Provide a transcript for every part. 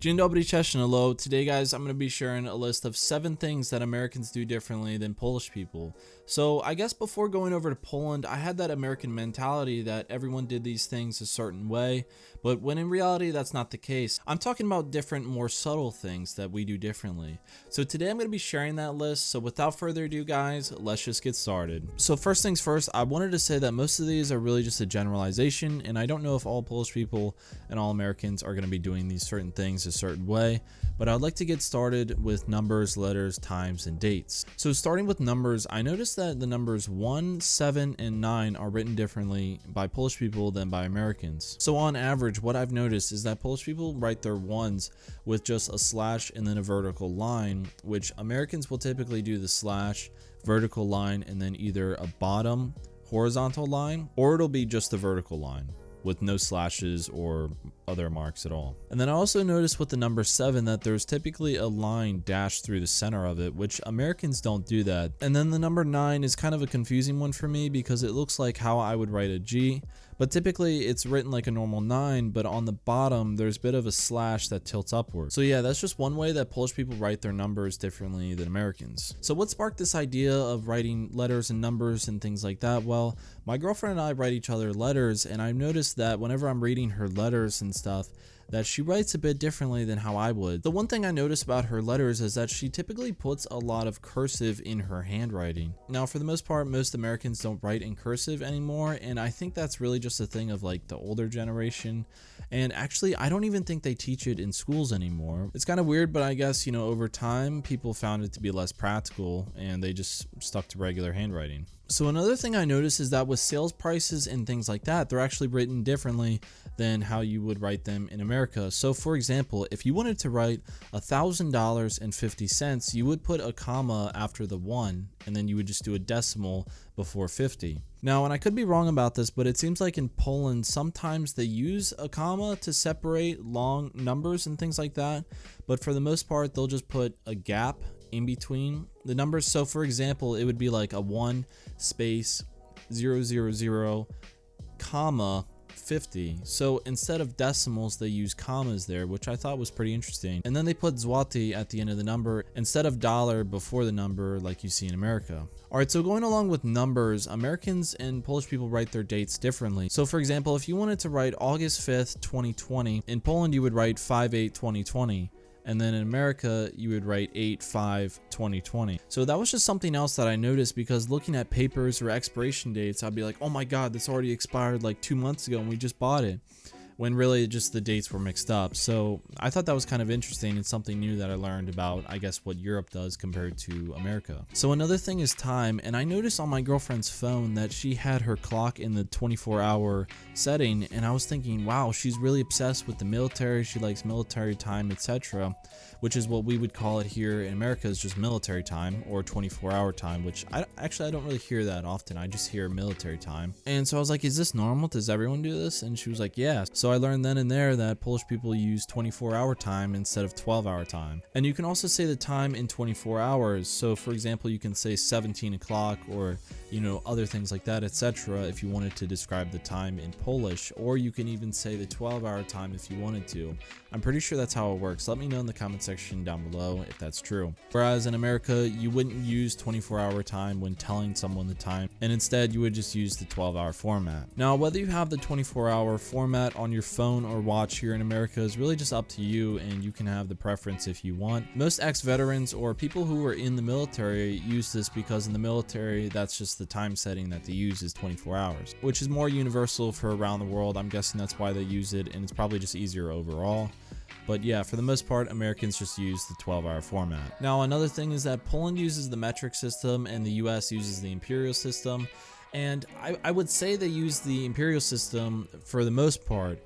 Dzień dobry, hello. Today guys, I'm going to be sharing a list of 7 things that Americans do differently than Polish people. So I guess before going over to Poland, I had that American mentality that everyone did these things a certain way, but when in reality that's not the case. I'm talking about different, more subtle things that we do differently. So today I'm going to be sharing that list, so without further ado guys, let's just get started. So first things first, I wanted to say that most of these are really just a generalization, and I don't know if all Polish people and all Americans are going to be doing these certain things a certain way, but I'd like to get started with numbers, letters, times, and dates. So starting with numbers, I noticed that the numbers 1, 7, and 9 are written differently by Polish people than by Americans. So on average, what I've noticed is that Polish people write their ones with just a slash and then a vertical line, which Americans will typically do the slash, vertical line, and then either a bottom horizontal line, or it'll be just the vertical line with no slashes or other marks at all. And then I also noticed with the number 7 that there's typically a line dashed through the center of it, which Americans don't do that. And then the number 9 is kind of a confusing one for me because it looks like how I would write a G, but typically it's written like a normal 9, but on the bottom there's a bit of a slash that tilts upward. So yeah, that's just one way that Polish people write their numbers differently than Americans. So what sparked this idea of writing letters and numbers and things like that? Well, my girlfriend and I write each other letters and I've noticed that whenever I'm reading her letters and stuff that she writes a bit differently than how I would. The one thing I notice about her letters is that she typically puts a lot of cursive in her handwriting. Now for the most part most Americans don't write in cursive anymore and I think that's really just a thing of like the older generation and actually I don't even think they teach it in schools anymore. It's kind of weird but I guess you know over time people found it to be less practical and they just stuck to regular handwriting. So another thing I noticed is that with sales prices and things like that, they're actually written differently than how you would write them in America. So for example, if you wanted to write $1,000.50, you would put a comma after the one, and then you would just do a decimal before 50. Now, and I could be wrong about this, but it seems like in Poland, sometimes they use a comma to separate long numbers and things like that. But for the most part, they'll just put a gap in between the numbers. So for example, it would be like a 1 space 000 comma 50. So instead of decimals, they use commas there, which I thought was pretty interesting. And then they put zloty at the end of the number instead of dollar before the number like you see in America. Alright, so going along with numbers, Americans and Polish people write their dates differently. So for example, if you wanted to write August 5th, 2020, in Poland you would write 5-8-2020 and then in America you would write 8-5-2020. So that was just something else that I noticed because looking at papers or expiration dates, I'd be like, oh my god, this already expired like two months ago and we just bought it when really just the dates were mixed up. So I thought that was kind of interesting and something new that I learned about, I guess, what Europe does compared to America. So another thing is time, and I noticed on my girlfriend's phone that she had her clock in the 24 hour setting, and I was thinking, wow, she's really obsessed with the military, she likes military time, etc which is what we would call it here in America is just military time or 24 hour time, which I actually I don't really hear that often. I just hear military time. And so I was like, is this normal? Does everyone do this? And she was like, yeah. So I learned then and there that Polish people use 24 hour time instead of 12 hour time. And you can also say the time in 24 hours. So for example, you can say 17 o'clock or you know, other things like that, etc. if you wanted to describe the time in Polish, or you can even say the 12 hour time if you wanted to. I'm pretty sure that's how it works. Let me know in the comment section down below if that's true. Whereas in America, you wouldn't use 24 hour time when telling someone the time, and instead you would just use the 12 hour format. Now, whether you have the 24 hour format on your phone or watch here in America is really just up to you, and you can have the preference if you want. Most ex-veterans or people who are in the military use this because in the military, that's just the time setting that they use is 24 hours, which is more universal for around the world. I'm guessing that's why they use it, and it's probably just easier overall. But yeah, for the most part, Americans just use the 12 hour format. Now, another thing is that Poland uses the metric system and the US uses the imperial system. And I, I would say they use the imperial system for the most part.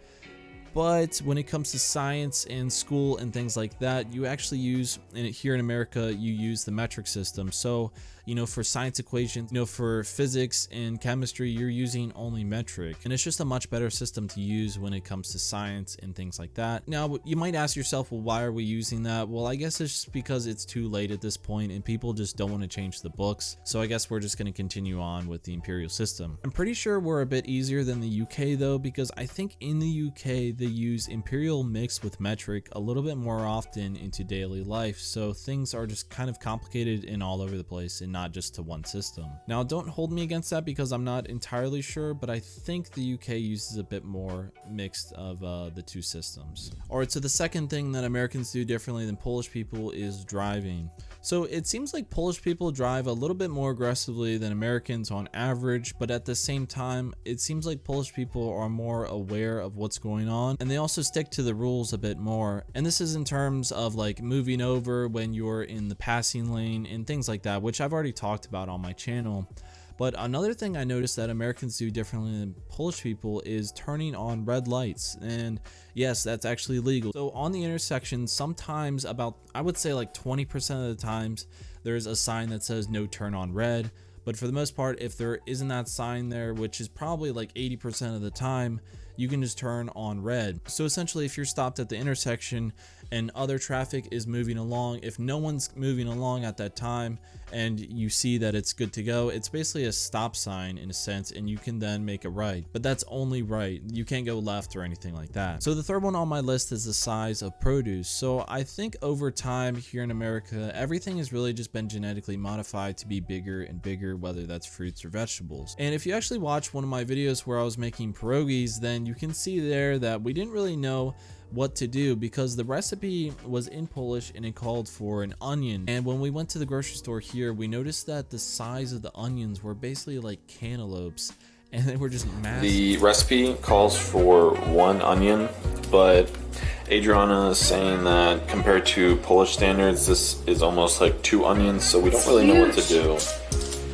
But when it comes to science and school and things like that, you actually use, and here in America, you use the metric system. So you know, for science equations, you know, for physics and chemistry, you're using only metric. And it's just a much better system to use when it comes to science and things like that. Now, you might ask yourself, well, why are we using that? Well, I guess it's just because it's too late at this point and people just don't want to change the books. So I guess we're just going to continue on with the imperial system. I'm pretty sure we're a bit easier than the UK though, because I think in the UK, they use imperial mixed with metric a little bit more often into daily life, so things are just kind of complicated and all over the place and not just to one system. Now don't hold me against that because I'm not entirely sure, but I think the UK uses a bit more mixed of uh, the two systems. Alright, so the second thing that Americans do differently than Polish people is driving. So it seems like Polish people drive a little bit more aggressively than Americans on average, but at the same time, it seems like Polish people are more aware of what's going on and they also stick to the rules a bit more. And this is in terms of like moving over when you're in the passing lane and things like that, which I've already talked about on my channel. But another thing I noticed that Americans do differently than Polish people is turning on red lights. And yes, that's actually legal. So on the intersection, sometimes about, I would say like 20% of the times, there's a sign that says no turn on red. But for the most part, if there isn't that sign there, which is probably like 80% of the time, you can just turn on red. So essentially, if you're stopped at the intersection and other traffic is moving along, if no one's moving along at that time and you see that it's good to go, it's basically a stop sign in a sense and you can then make a right. But that's only right. You can't go left or anything like that. So the third one on my list is the size of produce. So I think over time here in America, everything has really just been genetically modified to be bigger and bigger, whether that's fruits or vegetables. And if you actually watch one of my videos where I was making pierogies, then you can see there that we didn't really know what to do because the recipe was in Polish and it called for an onion. And when we went to the grocery store here, we noticed that the size of the onions were basically like cantaloupes and they were just massive. The recipe calls for one onion, but Adriana is saying that compared to Polish standards, this is almost like two onions, so we don't really know what to do.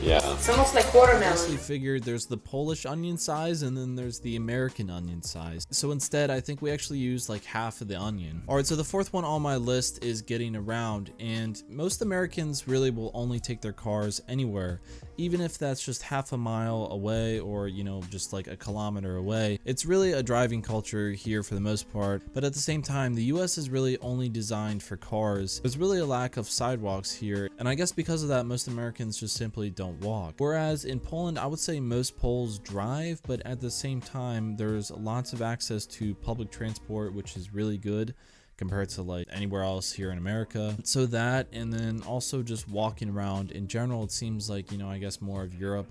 Yeah. It's almost like watermelon. I honestly figured there's the Polish onion size and then there's the American onion size. So instead, I think we actually use like half of the onion. All right, so the fourth one on my list is getting around and most Americans really will only take their cars anywhere even if that's just half a mile away or, you know, just like a kilometer away. It's really a driving culture here for the most part, but at the same time, the US is really only designed for cars. There's really a lack of sidewalks here, and I guess because of that, most Americans just simply don't walk. Whereas in Poland, I would say most Poles drive, but at the same time, there's lots of access to public transport, which is really good compared to like anywhere else here in America. So that and then also just walking around in general, it seems like, you know, I guess more of Europe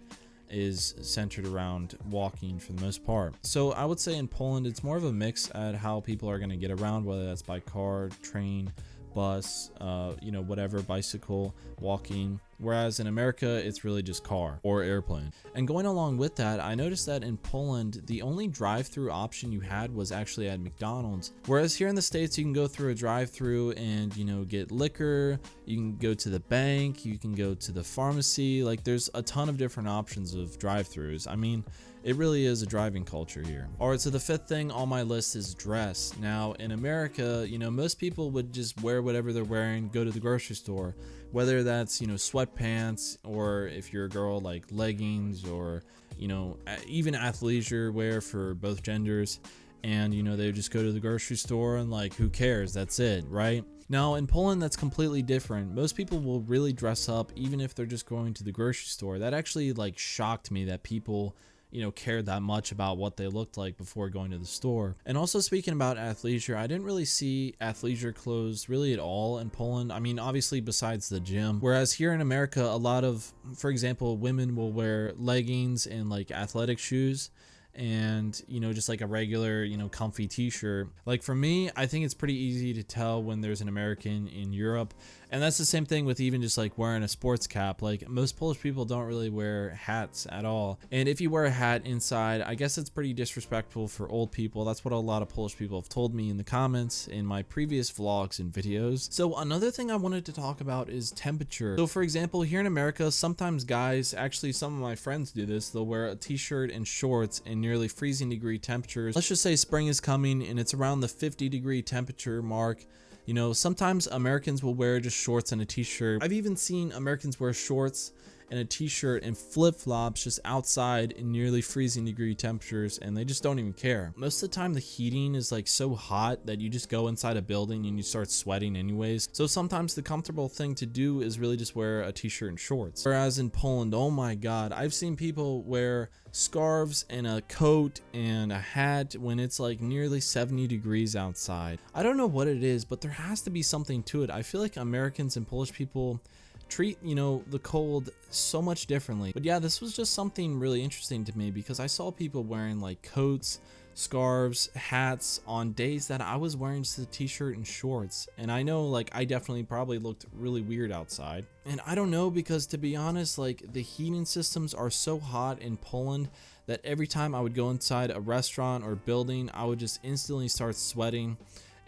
is centered around walking for the most part. So I would say in Poland, it's more of a mix at how people are going to get around, whether that's by car, train, bus, uh, you know, whatever, bicycle, walking. Whereas in America, it's really just car or airplane. And going along with that, I noticed that in Poland, the only drive-through option you had was actually at McDonald's. Whereas here in the States, you can go through a drive-through and, you know, get liquor, you can go to the bank, you can go to the pharmacy. Like there's a ton of different options of drive-throughs. I mean, it really is a driving culture here. Alright, so the fifth thing on my list is dress. Now, in America, you know, most people would just wear whatever they're wearing, go to the grocery store. Whether that's, you know, sweatpants or if you're a girl, like leggings or, you know, even athleisure wear for both genders. And, you know, they just go to the grocery store and like, who cares? That's it, right? Now, in Poland, that's completely different. Most people will really dress up even if they're just going to the grocery store. That actually like shocked me that people you know, cared that much about what they looked like before going to the store. And also speaking about athleisure, I didn't really see athleisure clothes really at all in Poland. I mean, obviously besides the gym. Whereas here in America, a lot of, for example, women will wear leggings and like athletic shoes and you know just like a regular you know comfy t-shirt like for me i think it's pretty easy to tell when there's an american in europe and that's the same thing with even just like wearing a sports cap. Like most Polish people don't really wear hats at all. And if you wear a hat inside, I guess it's pretty disrespectful for old people. That's what a lot of Polish people have told me in the comments in my previous vlogs and videos. So another thing I wanted to talk about is temperature. So for example, here in America, sometimes guys, actually some of my friends do this, they'll wear a t-shirt and shorts in nearly freezing degree temperatures. Let's just say spring is coming and it's around the 50 degree temperature mark. You know, sometimes Americans will wear just shorts and a t-shirt. I've even seen Americans wear shorts and a t-shirt and flip-flops just outside in nearly freezing degree temperatures and they just don't even care. Most of the time the heating is like so hot that you just go inside a building and you start sweating anyways. So sometimes the comfortable thing to do is really just wear a t-shirt and shorts. Whereas in Poland, oh my god, I've seen people wear scarves and a coat and a hat when it's like nearly 70 degrees outside. I don't know what it is, but there has to be something to it. I feel like Americans and Polish people treat, you know, the cold so much differently. But yeah, this was just something really interesting to me because I saw people wearing like coats, scarves, hats on days that I was wearing just a t-shirt and shorts. And I know like I definitely probably looked really weird outside. And I don't know because to be honest, like the heating systems are so hot in Poland that every time I would go inside a restaurant or building, I would just instantly start sweating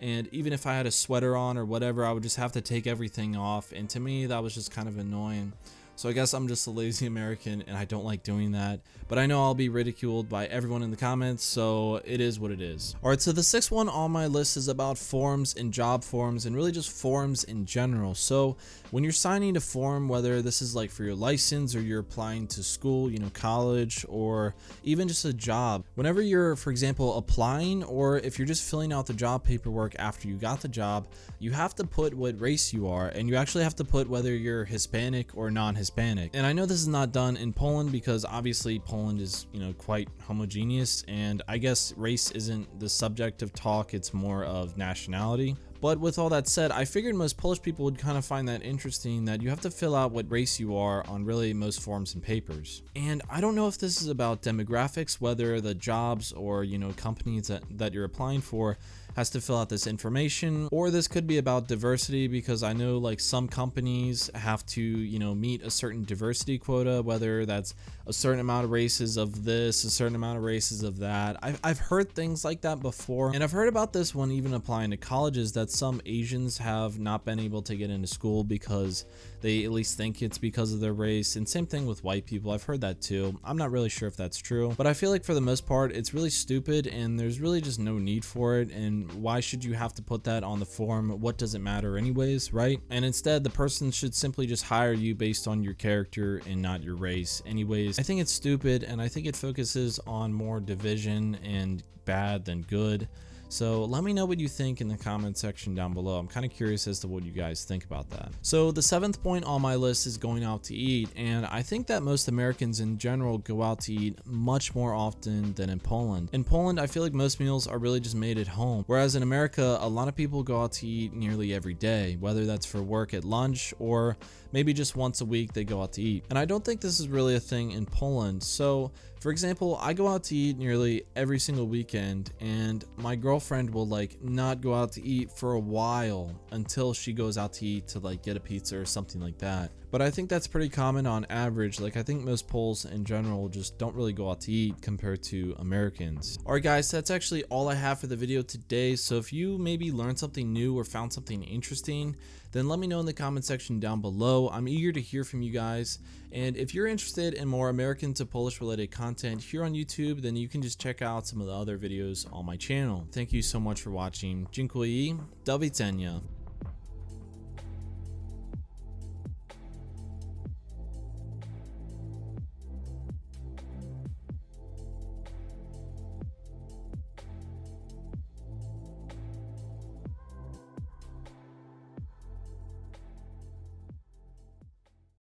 and even if I had a sweater on or whatever, I would just have to take everything off. And to me, that was just kind of annoying. So I guess I'm just a lazy American and I don't like doing that. But I know I'll be ridiculed by everyone in the comments, so it is what it is. Alright, so the sixth one on my list is about forms and job forms and really just forms in general. So when you're signing a form, whether this is like for your license or you're applying to school, you know, college, or even just a job, whenever you're, for example, applying or if you're just filling out the job paperwork after you got the job, you have to put what race you are and you actually have to put whether you're Hispanic or non-Hispanic Hispanic. And I know this is not done in Poland because obviously Poland is, you know, quite homogeneous and I guess race isn't the subject of talk, it's more of nationality. But with all that said, I figured most Polish people would kind of find that interesting that you have to fill out what race you are on really most forms and papers. And I don't know if this is about demographics, whether the jobs or, you know, companies that, that you're applying for has to fill out this information or this could be about diversity because I know like some companies have to you know meet a certain diversity quota whether that's a certain amount of races of this a certain amount of races of that I've, I've heard things like that before and I've heard about this one even applying to colleges some Asians have not been able to get into school because they at least think it's because of their race and same thing with white people I've heard that too I'm not really sure if that's true but I feel like for the most part it's really stupid and there's really just no need for it and why should you have to put that on the form? What does it matter anyways, right? And instead, the person should simply just hire you based on your character and not your race. Anyways, I think it's stupid and I think it focuses on more division and bad than good. So let me know what you think in the comment section down below. I'm kind of curious as to what you guys think about that. So the seventh point on my list is going out to eat. And I think that most Americans in general go out to eat much more often than in Poland. In Poland, I feel like most meals are really just made at home. Whereas in America, a lot of people go out to eat nearly every day, whether that's for work at lunch or maybe just once a week they go out to eat. And I don't think this is really a thing in Poland. So for example, I go out to eat nearly every single weekend and my girlfriend will like not go out to eat for a while until she goes out to eat to like get a pizza or something like that. But I think that's pretty common on average. Like I think most Poles in general just don't really go out to eat compared to Americans. Alright guys, that's actually all I have for the video today. So if you maybe learned something new or found something interesting, then let me know in the comment section down I'm eager to hear from you guys. And if you're interested in more American to Polish related content here on YouTube, then you can just check out some of the other videos on my channel. Thank you so much for watching. Dziękuję. Do widzenia.